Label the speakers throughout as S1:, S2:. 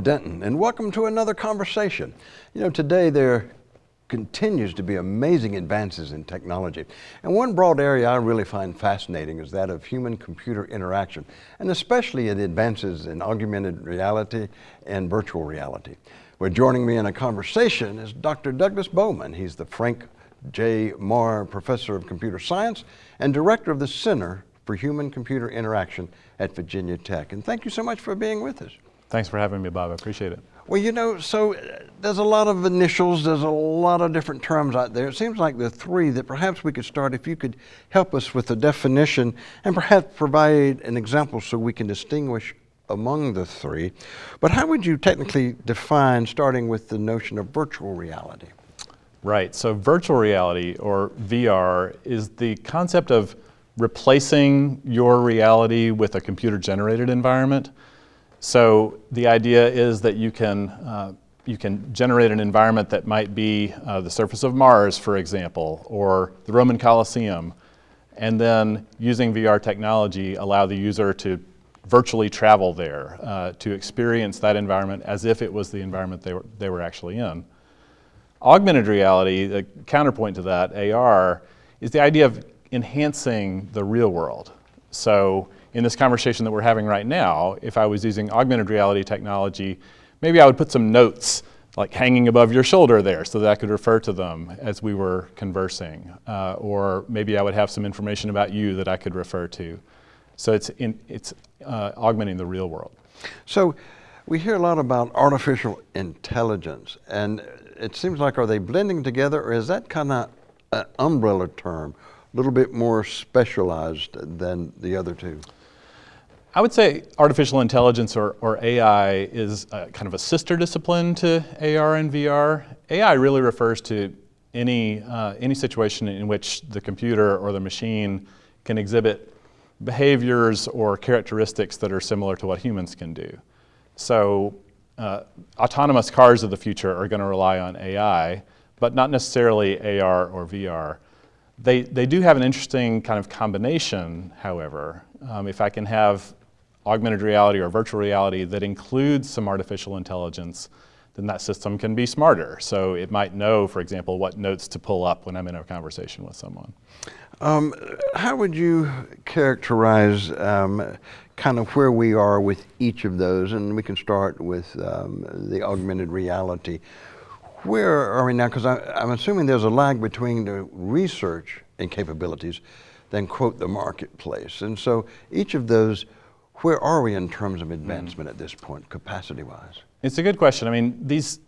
S1: Denton, and welcome to another conversation. You know, today there continues to be amazing advances in technology. And one broad area I really find fascinating is that of human-computer interaction, and especially the advances in augmented reality and virtual reality. Well, joining me in a conversation is Dr. Douglas Bowman. He's the Frank J. Maher Professor of Computer Science and Director of the Center for Human-Computer Interaction at Virginia Tech. And thank you so much for being with us.
S2: Thanks for having me, Bob. I appreciate it.
S1: Well, you know, so uh, there's a lot of initials, there's a lot of different terms out there. It seems like the three that perhaps we could start, if you could help us with the definition and perhaps provide an example so we can distinguish among the three. But how would you technically define, starting with the notion of virtual reality?
S2: Right, so virtual reality, or VR, is the concept of replacing your reality with a computer-generated environment. So the idea is that you can, uh, you can generate an environment that might be uh, the surface of Mars, for example, or the Roman Colosseum, and then using VR technology allow the user to virtually travel there, uh, to experience that environment as if it was the environment they were, they were actually in. Augmented reality, the counterpoint to that, AR, is the idea of enhancing the real world. So in this conversation that we're having right now, if I was using augmented reality technology, maybe I would put some notes like hanging above your shoulder there so that I could refer to them as we were conversing. Uh, or maybe I would have some information about you that I could refer to. So it's, in, it's uh, augmenting the real world.
S1: So we hear a lot about artificial intelligence and it seems like are they blending together or is that kind of an umbrella term, a little bit more specialized than the other two?
S2: I would say artificial intelligence or, or AI is kind of a sister discipline to AR and VR. AI really refers to any, uh, any situation in which the computer or the machine can exhibit behaviors or characteristics that are similar to what humans can do. So uh, autonomous cars of the future are going to rely on AI, but not necessarily AR or VR. They, they do have an interesting kind of combination, however. Um, if I can have augmented reality or virtual reality that includes some artificial intelligence, then that system can be smarter. So it might know, for example, what notes to pull up when I'm in a conversation with someone.
S1: Um, how would you characterize um, kind of where we are with each of those? And we can start with um, the augmented reality. Where are we now? Because I'm assuming there's a lag between the research and capabilities than quote the marketplace. And so each of those where are we in terms of advancement mm. at this point, capacity-wise?
S2: It's a good question. I mean, these,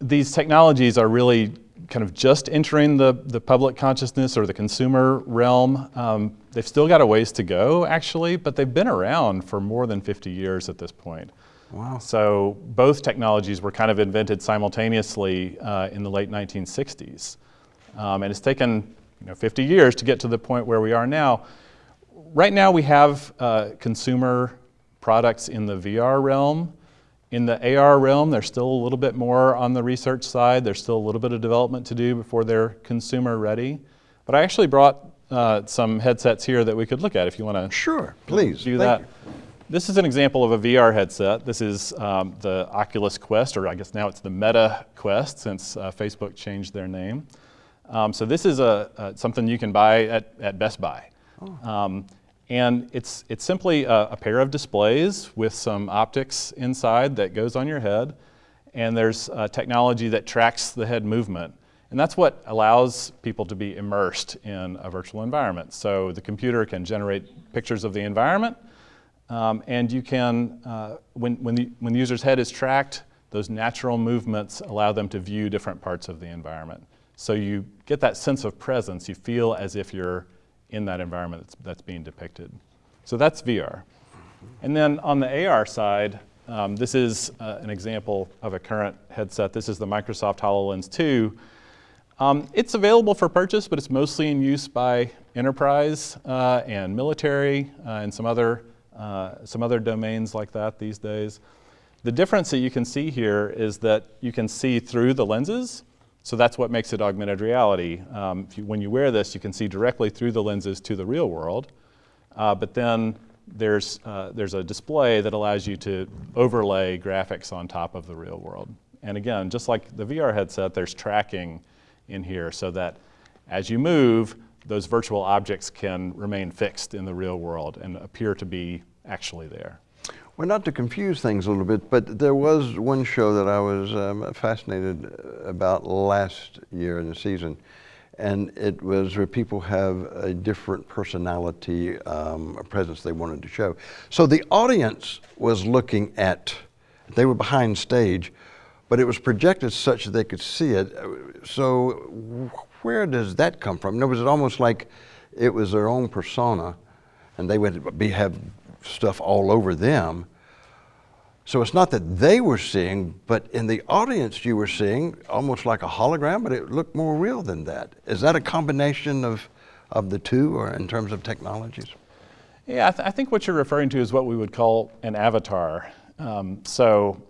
S2: these technologies are really kind of just entering the, the public consciousness or the consumer realm. Um, they've still got a ways to go, actually, but they've been around for more than 50 years at this point. Wow. So both technologies were kind of invented simultaneously uh, in the late 1960s. Um, and it's taken you know, 50 years to get to the point where we are now right now we have uh, consumer products in the VR realm. In the AR realm, there's still a little bit more on the research side. There's still a little bit of development to do before they're consumer ready. But I actually brought uh, some headsets here that we could look at if you want to
S1: Sure, please.
S2: do that. You. This is an example of a VR headset. This is um, the Oculus Quest, or I guess now it's the Meta Quest since uh, Facebook changed their name. Um, so this is a, something you can buy at, at Best Buy. Oh. Um, and it's, it's simply a, a, pair of displays with some optics inside that goes on your head. And there's technology that tracks the head movement. And that's what allows people to be immersed in a virtual environment. So the computer can generate pictures of the environment. Um, and you can, uh, when, when, the, when the user's head is tracked, those natural movements allow them to view different parts of the environment. So you get that sense of presence. You feel as if you're in that environment that's, that's being depicted. So that's VR. And then on the AR side, um, this is uh, an example of a current headset. This is the Microsoft HoloLens 2. Um, it's available for purchase, but it's mostly in use by enterprise uh, and military uh, and some other, uh, some other domains like that these days. The difference that you can see here is that you can see through the lenses so that's what makes it augmented reality. Um, you, when you wear this, you can see directly through the lenses to the real world. Uh, but then there's, uh, there's a display that allows you to overlay graphics on top of the real world. And again, just like the VR headset, there's tracking in here so that as you move, those virtual objects can remain fixed in the real world and appear to be actually there.
S1: Well, not to confuse things a little bit, but there was one show that I was um, fascinated about last year in the season, and it was where people have a different personality, um, a presence they wanted to show. So the audience was looking at, they were behind stage, but it was projected such that they could see it. So where does that come from? In other words, it almost like it was their own persona, and they would be, have stuff all over them. So it's not that they were seeing, but in the audience you were seeing almost like a hologram, but it looked more real than that. Is that a combination of, of the two or in terms of technologies?
S2: Yeah, I, th I think what you're referring to is what we would call an avatar. Um, so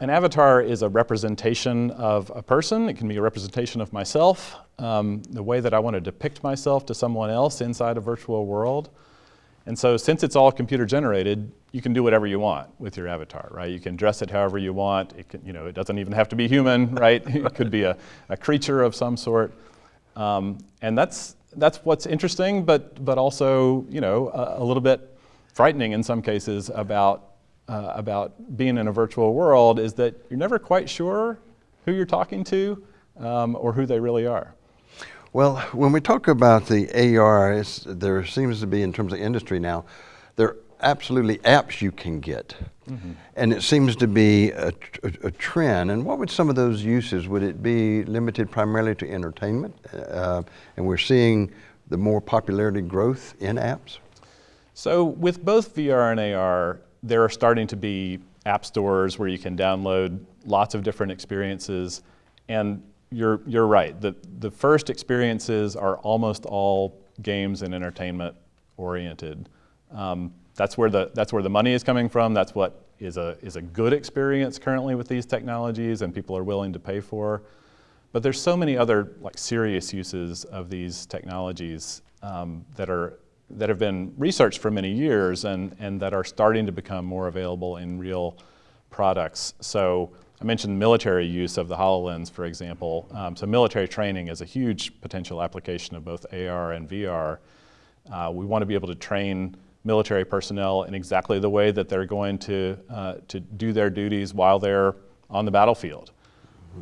S2: an avatar is a representation of a person. It can be a representation of myself, um, the way that I want to depict myself to someone else inside a virtual world. And so since it's all computer generated, you can do whatever you want with your avatar, right? You can dress it however you want. It, can, you know, it doesn't even have to be human, right? it could be a, a creature of some sort. Um, and that's, that's what's interesting, but, but also you know, a, a little bit frightening in some cases about, uh, about being in a virtual world is that you're never quite sure who you're talking to um, or who they really are.
S1: Well, when we talk about the AR, there seems to be, in terms of industry now, there are absolutely apps you can get. Mm -hmm. And it seems to be a, a, a, trend. And what would some of those uses? Would it be limited primarily to entertainment? Uh, and we're seeing the more popularity growth in apps?
S2: So with both VR and AR, there are starting to be app stores where you can download lots of different experiences. And you're, you're right. The, the first experiences are almost all games and entertainment oriented. Um, that's, where the, that's where the money is coming from. That's what is a, is a good experience currently with these technologies and people are willing to pay for. But there's so many other like serious uses of these technologies um, that, are, that have been researched for many years and, and that are starting to become more available in real products. So I mentioned military use of the HoloLens, for example. Um, so military training is a huge potential application of both AR and VR. Uh, we want to be able to train military personnel in exactly the way that they're going to, uh, to do their duties while they're on the battlefield.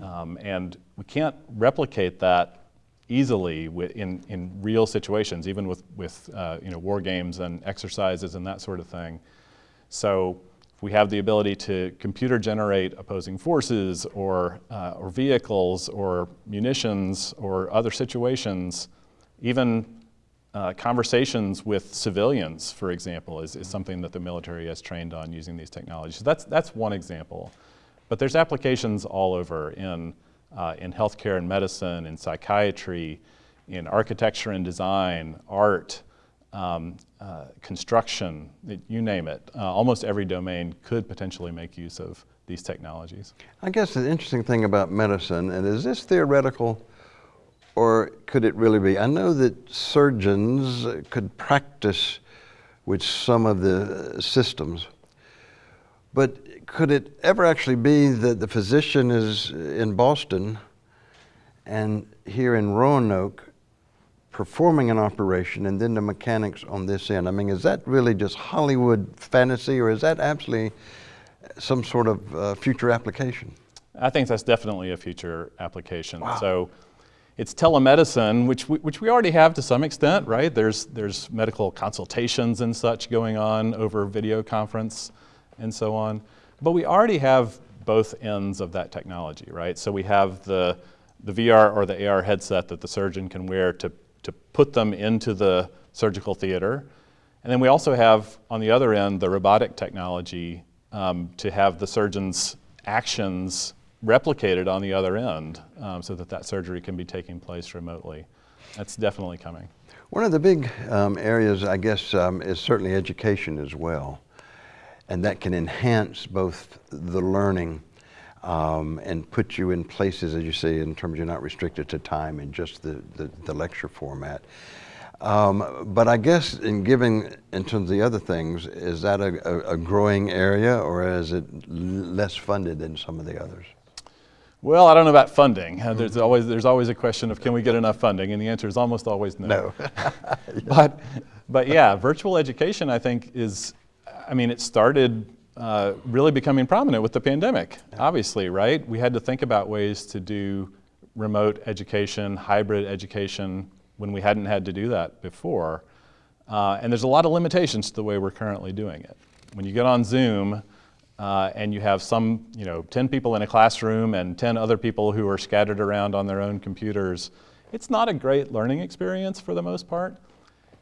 S2: Um, and we can't replicate that easily in, in real situations, even with, with uh, you know, war games and exercises and that sort of thing. So if we have the ability to computer generate opposing forces or, uh, or vehicles or munitions or other situations, even uh, conversations with civilians, for example, is, is something that the military has trained on using these technologies. So that's, that's one example. But there's applications all over in, uh, in healthcare and medicine, in psychiatry, in architecture and design, art, um, uh, construction, you name it. Uh, almost every domain could potentially make use of these technologies.
S1: I guess the interesting thing about medicine, and is this theoretical or could it really be? I know that surgeons could practice with some of the systems, but could it ever actually be that the physician is in Boston and here in Roanoke performing an operation and then the mechanics on this end. I mean, is that really just Hollywood fantasy or is that actually some sort of uh, future application?
S2: I think that's definitely a future application. Wow. So it's telemedicine, which we, which we already have to some extent, right? There's, there's medical consultations and such going on over video conference and so on. But we already have both ends of that technology, right? So we have the, the VR or the AR headset that the surgeon can wear to put them into the surgical theater. And then we also have, on the other end, the robotic technology um, to have the surgeon's actions replicated on the other end um, so that that surgery can be taking place remotely. That's definitely coming.
S1: One of the big um, areas, I guess, um, is certainly education as well. And that can enhance both the learning um, and put you in places, as you say, in terms you're not restricted to time and just the, the, the lecture format. Um, but I guess in giving, in terms of the other things, is that a, a, a growing area or is it less funded than some of the others?
S2: Well, I don't know about funding. Uh, There's always there's always a question of can we get enough funding, and the answer is almost always no.
S1: No.
S2: but but yeah, virtual education I think is, I mean, it started uh, really becoming prominent with the pandemic. Obviously, right? We had to think about ways to do remote education, hybrid education when we hadn't had to do that before. Uh, and there's a lot of limitations to the way we're currently doing it. When you get on Zoom uh, and you have some, you know, 10 people in a classroom and 10 other people who are scattered around on their own computers, it's not a great learning experience for the most part.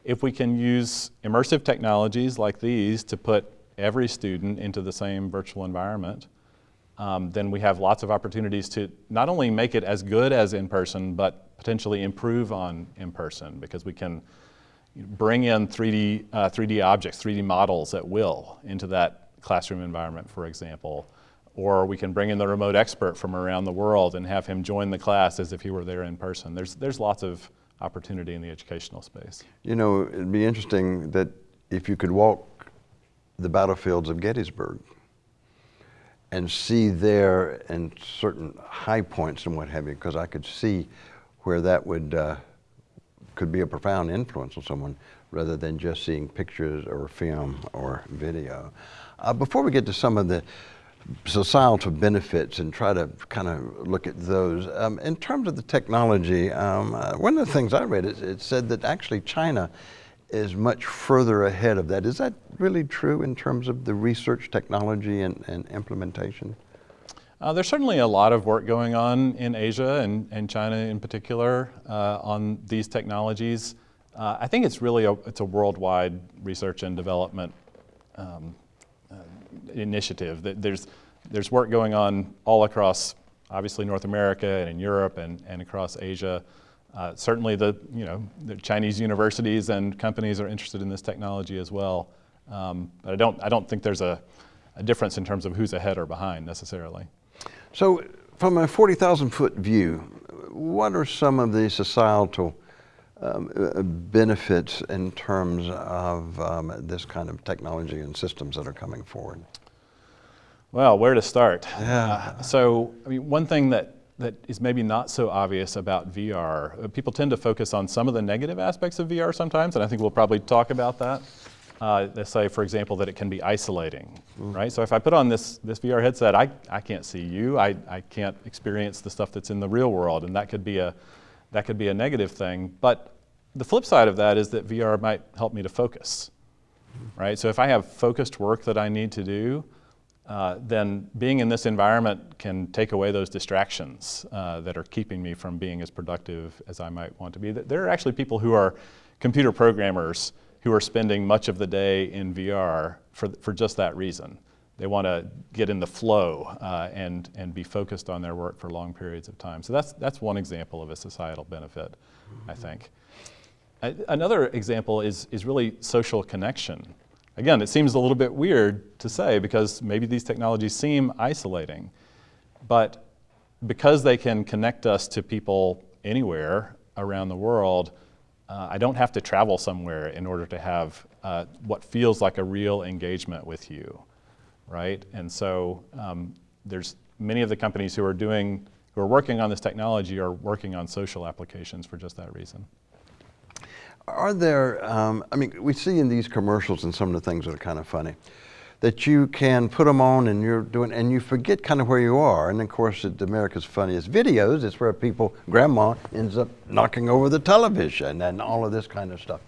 S2: If we can use immersive technologies like these to put every student into the same virtual environment, um, then we have lots of opportunities to not only make it as good as in person, but potentially improve on in person because we can bring in 3D, uh, 3D objects, 3D models at will into that classroom environment, for example. Or we can bring in the remote expert from around the world and have him join the class as if he were there in person. There's, there's lots of opportunity in the educational space.
S1: You know, it'd be interesting that if you could walk the battlefields of Gettysburg and see there and certain high points and what have you, because I could see where that would uh, could be a profound influence on someone rather than just seeing pictures or film or video. Uh, before we get to some of the societal benefits and try to kind of look at those, um, in terms of the technology, um, uh, one of the things I read is it said that actually China is much further ahead of that. Is that really true in terms of the research technology and, and implementation?
S2: Uh, there's certainly a lot of work going on in Asia and, and China in particular uh, on these technologies. Uh, I think it's really a, it's a worldwide research and development um, uh, initiative. There's there's work going on all across, obviously North America and in Europe and, and across Asia. Uh, certainly, the you know the Chinese universities and companies are interested in this technology as well. Um, but I don't I don't think there's a, a difference in terms of who's ahead or behind necessarily.
S1: So, from a 40,000 foot view, what are some of the societal um, benefits in terms of um, this kind of technology and systems that are coming forward?
S2: Well, where to start?
S1: Yeah.
S2: Uh, so, I mean, one thing that that is maybe not so obvious about VR. Uh, people tend to focus on some of the negative aspects of VR sometimes, and I think we'll probably talk about that. Uh, let's say, for example, that it can be isolating, mm. right? So if I put on this, this VR headset, I, I can't see you, I, I can't experience the stuff that's in the real world, and that could, be a, that could be a negative thing. But the flip side of that is that VR might help me to focus, right? So if I have focused work that I need to do, uh, then being in this environment can take away those distractions uh, that are keeping me from being as productive as I might want to be. There are actually people who are computer programmers who are spending much of the day in VR for, for just that reason. They want to get in the flow uh, and, and be focused on their work for long periods of time. So that's, that's one example of a societal benefit, mm-hmm. I think. another example is, is really social connection. Again, it seems a little bit weird to say because maybe these technologies seem isolating, but because they can connect us to people anywhere around the world, uh, I don't have to travel somewhere in order to have uh, what feels like a real engagement with you, right? And so um, there's many of the companies who are doing, who are working on this technology are working on social applications for just that reason.
S1: Are there, um, I mean, we see in these commercials and some of the things that are kind of funny, that you can put them on and you're doing, and you forget kind of where you are. And of course, at America's Funniest Videos, it's where people, grandma ends up knocking over the television and all of this kind of stuff.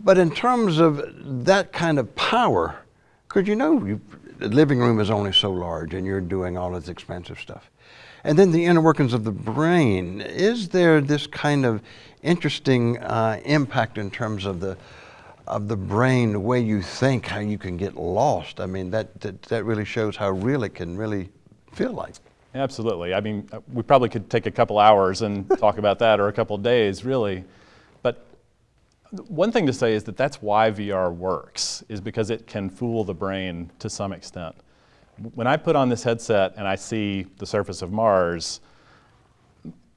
S1: But in terms of that kind of power, because you know, you, the living room is only so large and you're doing all this expensive stuff. And then the inner workings of the brain. Is there this kind of interesting uh, impact in terms of the of the brain, the way you think, how you can get lost? I mean, that that, that really shows how real it can really feel like.
S2: Absolutely. I mean, uh, we probably could take a couple hours and talk about that, or a couple days, really. But one thing to say is that that's why VR works, is because it can fool the brain to some extent when I put on this headset and I see the surface of Mars,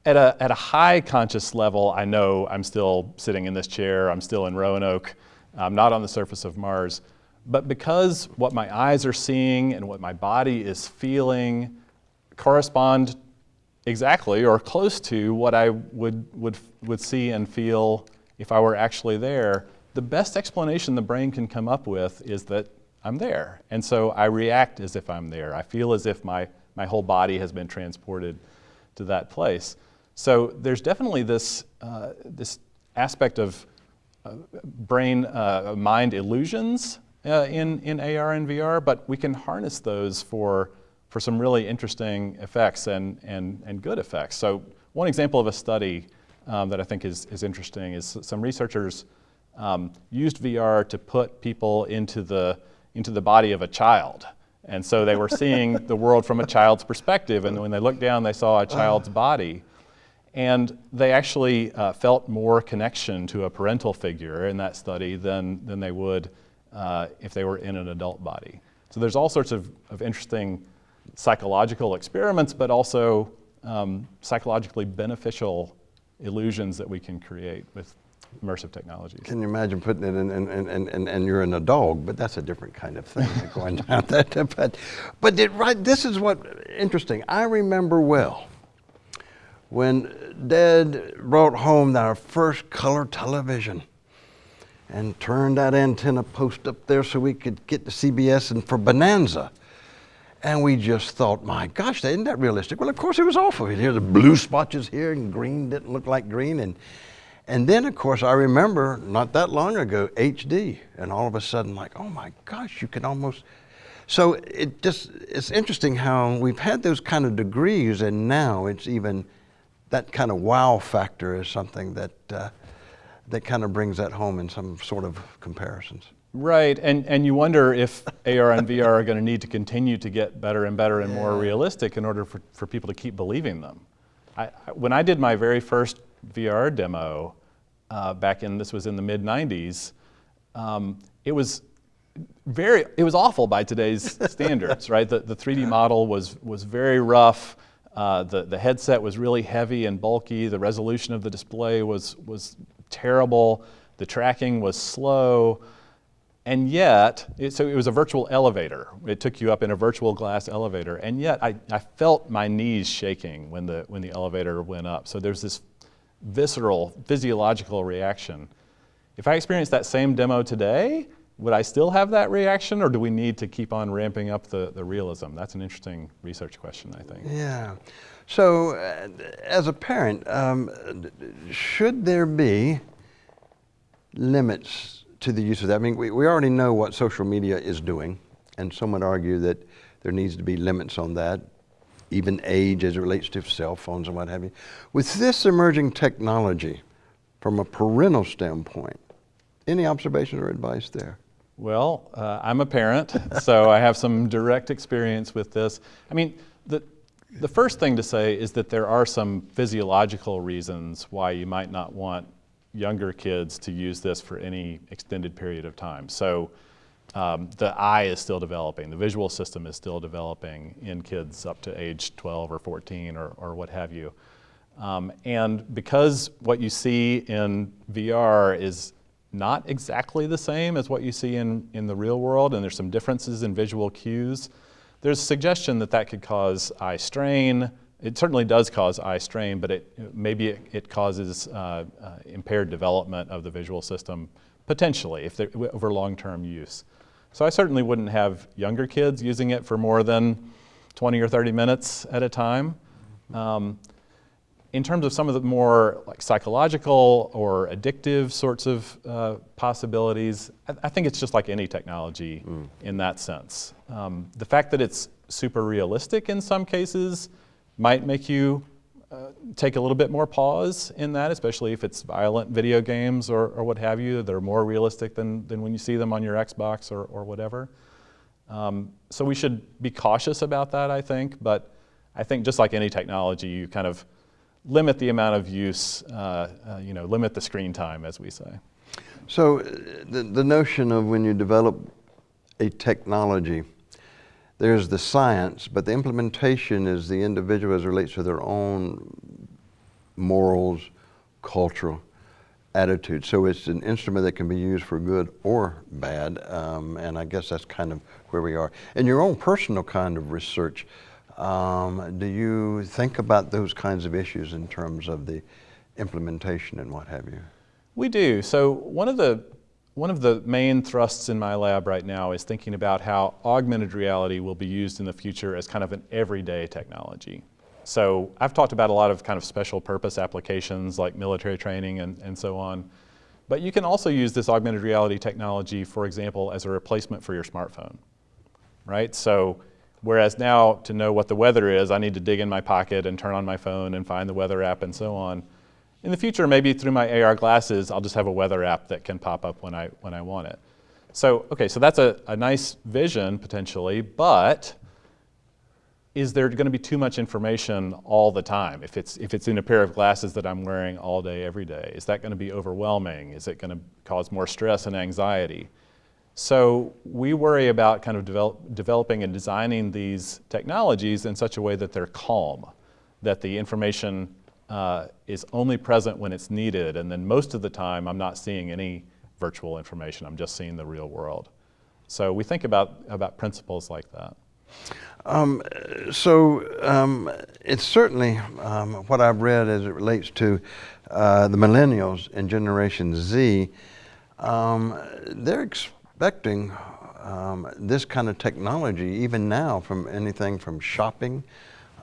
S2: at a, at a high conscious level, I know I'm still sitting in this chair, I'm still in Roanoke, I'm not on the surface of Mars. But because what my eyes are seeing and what my body is feeling correspond exactly or close to what I would, would, would see and feel if I were actually there, the best explanation the brain can come up with is that I'm there. And so I react as if I'm there. I feel as if my, my whole body has been transported to that place. So there's definitely this, uh, this aspect of uh, brain uh, mind illusions uh, in, in AR and VR, but we can harness those for, for some really interesting effects and, and, and good effects. So one example of a study um, that I think is, is interesting is some researchers um, used VR to put people into the, into the body of a child. And so they were seeing the world from a child's perspective, and when they looked down, they saw a child's body. And they actually uh, felt more connection to a parental figure in that study than, than they would uh, if they were in an adult body. So there's all sorts of, of interesting psychological experiments, but also um, psychologically beneficial illusions that we can create with immersive technologies.
S1: Can you imagine putting it in, and, and, and, and you're in a dog, but that's a different kind of thing going down that. But, but it, right, this is what interesting. I remember well when Dad brought home our first color television and turned that antenna post up there so we could get the CBS and for Bonanza. And we just thought, my gosh, isn't that realistic? Well, of course it was awful. Here the blue spotches here and green didn't look like green. And, and then, of course, I remember not that long ago, HD. And all of a sudden, like, oh my gosh, you can almost. So it just, it's interesting how we've had those kind of degrees and now it's even, that kind of wow factor is something that, uh, that kind of brings that home in some sort of comparisons.
S2: Right, and, and you wonder if AR and VR are going to need to continue to get better and better and yeah. more realistic in order for, for people to keep believing them. I, when I did my very first VR demo uh, back in, this was in the mid 90s, um, it was very, it was awful by today's standards, right? The, the 3D model was, was very rough. Uh, the, the headset was really heavy and bulky. The resolution of the display was, was terrible. The tracking was slow. And yet, it, so it was a virtual elevator. It took you up in a virtual glass elevator. And yet, I, I felt my knees shaking when the, when the elevator went up. So there's this visceral, physiological reaction. If I experienced that same demo today, would I still have that reaction, or do we need to keep on ramping up the, the realism? That's an interesting research question, I think.
S1: Yeah. So, uh, as a parent, um, should there be limits to the use of that. I mean, we, we already know what social media is doing, and some would argue that there needs to be limits on that, even age as it relates to cell phones and what have you. With this emerging technology, from a parental standpoint, any observations or advice there?
S2: Well, uh, I'm a parent, so I have some direct experience with this. I mean, the, the first thing to say is that there are some physiological reasons why you might not want younger kids to use this for any extended period of time. So um, the eye is still developing, the visual system is still developing in kids up to age 12 or 14 or, or what have you. Um, and because what you see in VR is not exactly the same as what you see in, in the real world, and there's some differences in visual cues, there's a suggestion that that could cause eye strain, it certainly does cause eye strain, but it, maybe it, it causes uh, uh, impaired development of the visual system potentially if over long-term use. So I certainly wouldn't have younger kids using it for more than 20 or 30 minutes at a time. Um, in terms of some of the more like psychological or addictive sorts of uh, possibilities, I, I, think it's just like any technology mm. in that sense. Um, the fact that it's super realistic in some cases might make you take a little bit more pause in that, especially if it's violent video games or, or what have you. They're more realistic than, than when you see them on your Xbox or, or whatever. Um, so we should be cautious about that, I think. But I think just like any technology, you kind of limit the amount of use, uh, uh, you know, limit the screen time, as we say.
S1: So uh, the, the notion of when you develop a technology, there's the science, but the implementation is the individual as relates to their own morals, cultural attitude. So it's an instrument that can be used for good or bad, um, and I guess that's kind of where we are. In your own personal kind of research, um, do you think about those kinds of issues in terms of the implementation and what have you?
S2: We do. So one of the one of the main thrusts in my lab right now is thinking about how augmented reality will be used in the future as kind of an everyday technology. So I've talked about a lot of kind of special purpose applications like military training and, and so on. But you can also use this augmented reality technology, for example, as a replacement for your smartphone, right? So whereas now to know what the weather is, I need to dig in my pocket and turn on my phone and find the weather app and so on. In the future, maybe through my AR glasses, I'll just have a weather app that can pop up when I, when I want it. So, okay, so that's a, a nice vision potentially, but is there going to be too much information all the time? If it's, if it's in a pair of glasses that I'm wearing all day, every day, is that going to be overwhelming? Is it going to cause more stress and anxiety? So we worry about kind of develop, developing and designing these technologies in such a way that they're calm, that the information uh, is only present when it's needed, and then most of the time I'm not seeing any virtual information, I'm just seeing the real world. So we think about, about principles like that.
S1: Um, so um, it's certainly um, what I've read as it relates to uh, the millennials and Generation Z. Um, they're expecting um, this kind of technology even now from anything from shopping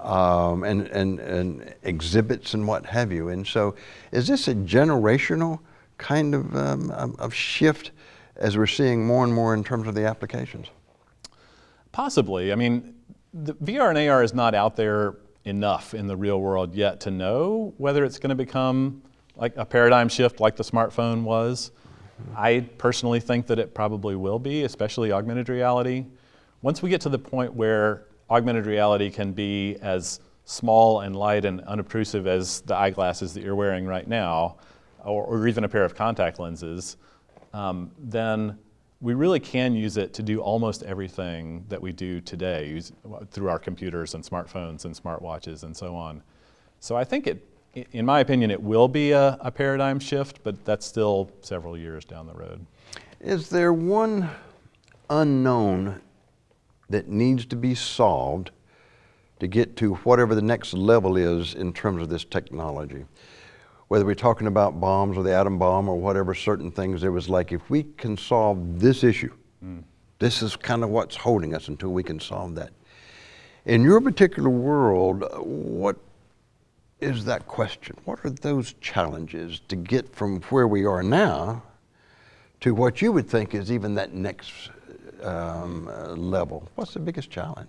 S1: um, and, and, and exhibits and what have you. And so is this a generational kind of, of shift as we're seeing more and more in terms of the applications?
S2: Possibly. I mean, the VR and AR is not out there enough in the real world yet to know whether it's going to become like a paradigm shift like the smartphone was. I personally think that it probably will be, especially augmented reality. Once we get to the point where augmented reality can be as small and light and unobtrusive as the eyeglasses that you're wearing right now, or, or even a pair of contact lenses, um, then we really can use it to do almost everything that we do today use, through our computers and smartphones and smartwatches and so on. So I think it, in my opinion, it will be a, a paradigm shift, but that's still several years down the road.
S1: Is there one unknown that needs to be solved to get to whatever the next level is in terms of this technology? whether we're talking about bombs or the atom bomb or whatever certain things, there was like, if we can solve this issue, mm. this is kind of what's holding us until we can solve that. In your particular world, what is that question? What are those challenges to get from where we are now to what you would think is even that next um, uh, level? What's the biggest challenge?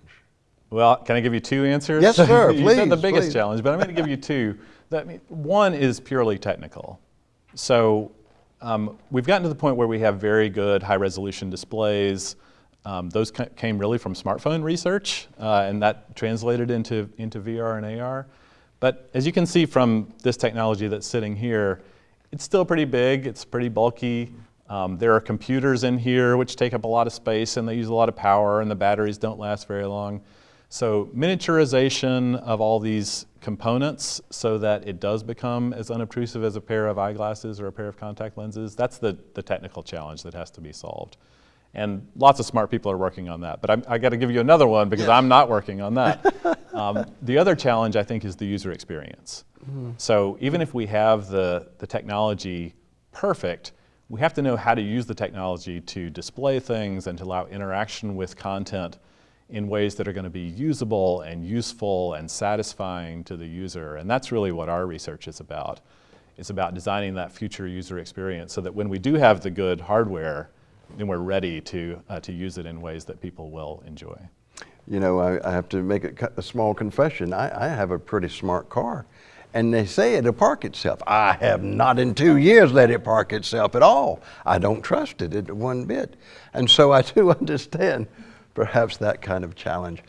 S2: Well, can I give you two answers?
S1: Yes, sir.
S2: you
S1: please,
S2: said the biggest
S1: please.
S2: challenge, but I'm going to give you two. That, one is purely technical. So um, we've gotten to the point where we have very good high resolution displays. Um, those came really from smartphone research, uh, and that translated into, into VR and AR. But as you can see from this technology that's sitting here, it's still pretty big, it's pretty bulky. Um, there are computers in here which take up a lot of space and they use a lot of power and the batteries don't last very long. So miniaturization of all these components so that it does become as unobtrusive as a pair of eyeglasses or a pair of contact lenses, that's the, the technical challenge that has to be solved. And lots of smart people are working on that. But I'm, i got to give you another one because I'm not working on that. um, the other challenge, I think, is the user experience. Mm -hmm. So even if we have the, the technology perfect, we have to know how to use the technology to display things and to allow interaction with content in ways that are going to be usable and useful and satisfying to the user. And that's really what our research is about. It's about designing that future user experience so that when we do have the good hardware, then we're ready to, uh, to use it in ways that people will enjoy.
S1: You know, I, I have to make a, a small confession. I, I have a pretty smart car and they say it'll park itself. I have not in two years let it park itself at all. I don't trust it one bit. And so I do understand perhaps that kind of challenge.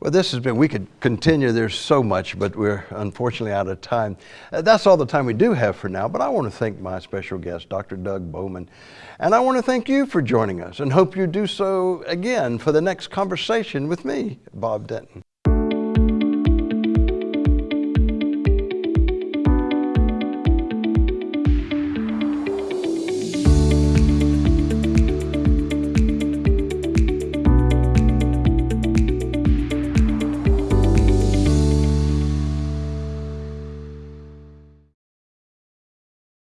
S1: Well, this has been, we could continue, there's so much, but we're unfortunately out of time. Uh, that's all the time we do have for now, but I want to thank my special guest, Dr. Doug Bowman. And I want to thank you for joining us and hope you do so again for the next conversation with me, Bob Denton.